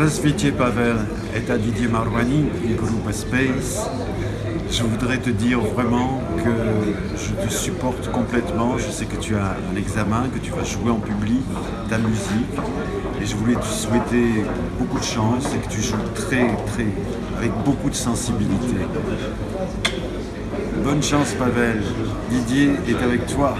Здравствуйте, Pavel, est à Didier Marouani du groupe Space. Je voudrais te dire vraiment que je te supporte complètement. Je sais que tu as un examen, que tu vas jouer en public ta musique. Et je voulais te souhaiter beaucoup de chance et que tu joues très, très, avec beaucoup de sensibilité. Bonne chance, Pavel. Didier est avec toi.